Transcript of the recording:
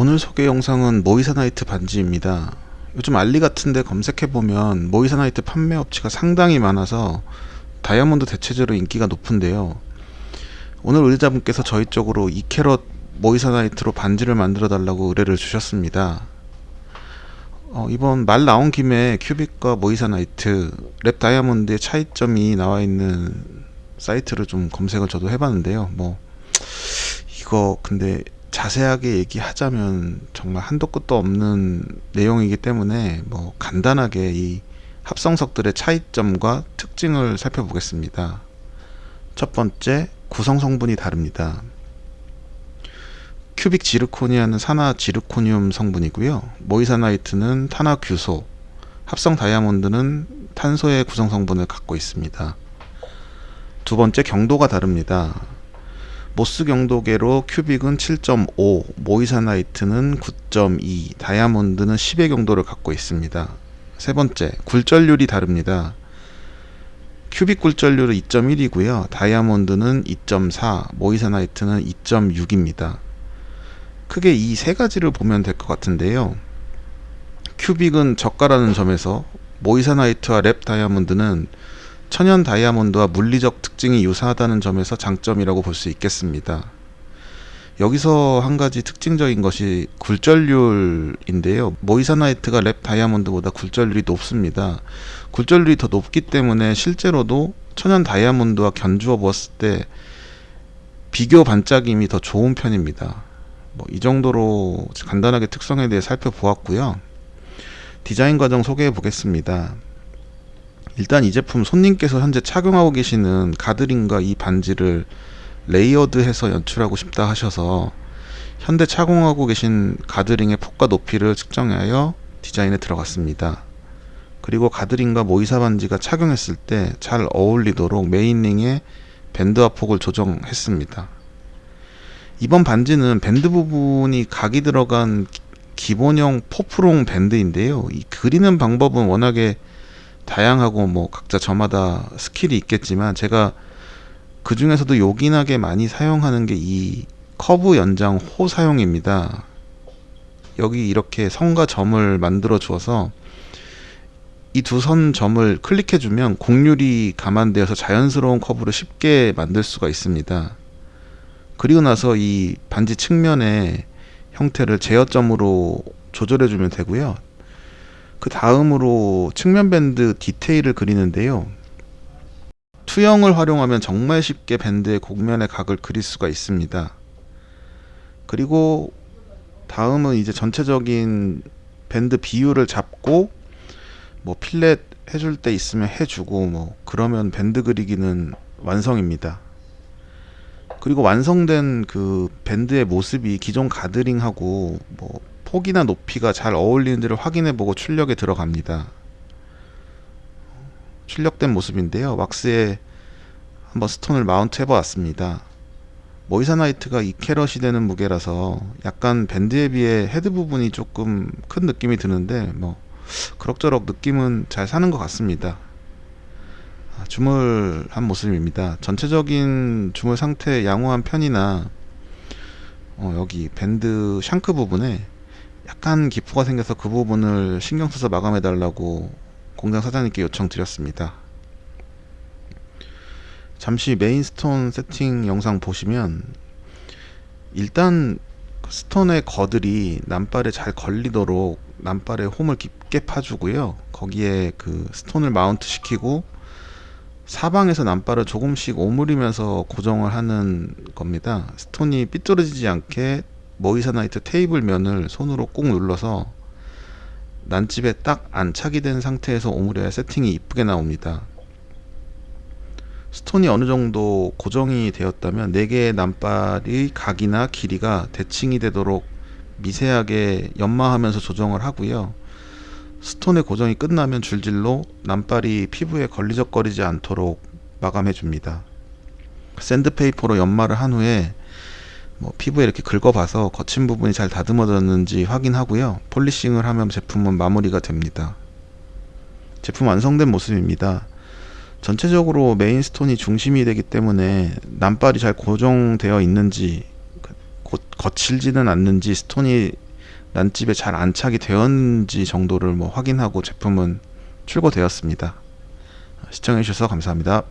오늘 소개 영상은 moissanite 반지입니다. 요즘 알리 같은데 검색해보면 moissanite 판매 업체가 상당히 많아서 다이아몬드 대체제로 인기가 높은데요. 오늘 의뢰자분께서 저희 쪽으로 2캐럿 moissanite로 반지를 만들어 달라고 의뢰를 주셨습니다. 어, 이번 말 나온 김에 큐빅과 moissanite lab 다이아몬드의 차이점이 나와 있는 사이트를 좀 검색을 저도 해봤는데요. 뭐 이거 근데 자세하게 얘기하자면 정말 한도 끝도 없는 내용이기 때문에 뭐 간단하게 이 합성석들의 차이점과 특징을 살펴보겠습니다. 첫 번째, 구성 성분이 다릅니다. 큐빅 지르코니아는 산화 지르코늄 성분이고요. 모이사나이트는 탄화규소, 합성 다이아몬드는 탄소의 구성 성분을 갖고 있습니다. 두 번째, 경도가 다릅니다. 모스 경도계로 큐빅은 7.5, moissanite는 9.2, 다이아몬드는 10의 경도를 갖고 있습니다. 세 번째, 굴절률이 다릅니다. 큐빅 굴절률은 2.1이고요. 다이아몬드는 2.4, moissanite는 2.6입니다. 크게 이 세 가지를 보면 될 것 같은데요. 큐빅은 저가라는 점에서 모이사나이트와 lab 다이아몬드는 천연 다이아몬드와 물리적 특징이 유사하다는 점에서 장점이라고 볼 수 있겠습니다. 여기서 한 가지 특징적인 것이 굴절률인데요. 모이사나이트가 lab 다이아몬드보다 굴절률이 높습니다. 굴절률이 더 높기 때문에 실제로도 천연 다이아몬드와 견주어 보았을 때 비교 반짝임이 더 좋은 편입니다. 뭐 이 정도로 간단하게 특성에 대해 살펴보았고요. 디자인 과정 소개해 보겠습니다. 일단 이 제품 손님께서 현재 착용하고 계시는 guard ring과 이 반지를 layered해서 연출하고 싶다 하셔서 현재 착용하고 계신 guard ring의 폭과 높이를 측정하여 디자인에 들어갔습니다. 그리고 guard ring과 모이사 반지가 착용했을 때 잘 어울리도록 main ring의 밴드와 폭을 조정했습니다. 이번 반지는 밴드 부분이 각이 들어간 기본형 four prong 밴드인데요. 이 그리는 방법은 워낙에 다양하고 뭐 각자 저마다 skill이 있겠지만 제가 그 중에서도 요긴하게 많이 사용하는 게 이 커브 연장 호 사용입니다. 여기 이렇게 선과 점을 만들어 주어서 이 두 선 점을 클릭해 주면 곡률이 감안되어서 자연스러운 커브를 쉽게 만들 수가 있습니다. 그리고 나서 이 반지 측면의 형태를 제어점으로 조절해 주면 되고요. 그 다음으로 측면 밴드 디테일을 그리는데요. 투영을 활용하면 정말 쉽게 밴드의 곡면의 각을 그릴 수가 있습니다. 그리고 다음은 이제 전체적인 밴드 비율을 잡고 뭐 필렛 해줄 때 있으면 해주고 뭐 그러면 밴드 그리기는 완성입니다. 그리고 완성된 그 밴드의 모습이 기존 guard ring하고 뭐 폭이나 높이가 잘 어울리는지를 확인해보고 출력에 들어갑니다. 출력된 모습인데요. 왁스에 한번 stone을 mount 해보았습니다. 모이사나이트가 2캐럿이 되는 무게라서 약간 밴드에 비해 헤드 부분이 조금 큰 느낌이 드는데 뭐 그럭저럭 느낌은 잘 사는 것 같습니다. 아, 주물한 모습입니다. 전체적인 주물 상태 양호한 편이나 어, 여기 밴드 shank 부분에 약간 기포가 생겨서 그 부분을 신경 써서 마감해 달라고 공장 사장님께 요청드렸습니다. 잠시 main stone 세팅 영상 보시면 일단 그 stone의 girdle이 난발에 잘 걸리도록 난발에 홈을 깊게 파주고요. 거기에 그 stone을 mount 시키고 사방에서 난발을 조금씩 오므리면서 고정을 하는 겁니다. stone이 삐뚤어지지 않게 모이사나이트 테이블 면을 손으로 꾹 눌러서 난집에 딱 안착이 된 상태에서 오므려야 세팅이 이쁘게 나옵니다. stone이 어느 정도 고정이 되었다면 4개의 난발의 각이나 길이가 대칭이 되도록 미세하게 연마하면서 조정을 하고요. stone의 고정이 끝나면 줄질로 난발이 피부에 걸리적거리지 않도록 마감해 줍니다. 샌드페이퍼로 연마를 한 후에 뭐 피부에 이렇게 긁어봐서 거친 부분이 잘 다듬어졌는지 확인하고요. polishing을 하면 제품은 마무리가 됩니다. 제품 완성된 모습입니다. 전체적으로 main stone이 중심이 되기 때문에 난발이 잘 고정되어 있는지 혹 거칠지는 않는지 stone이 난집에 잘 안착이 되었는지 정도를 뭐 확인하고 제품은 출고되었습니다. 시청해주셔서 감사합니다.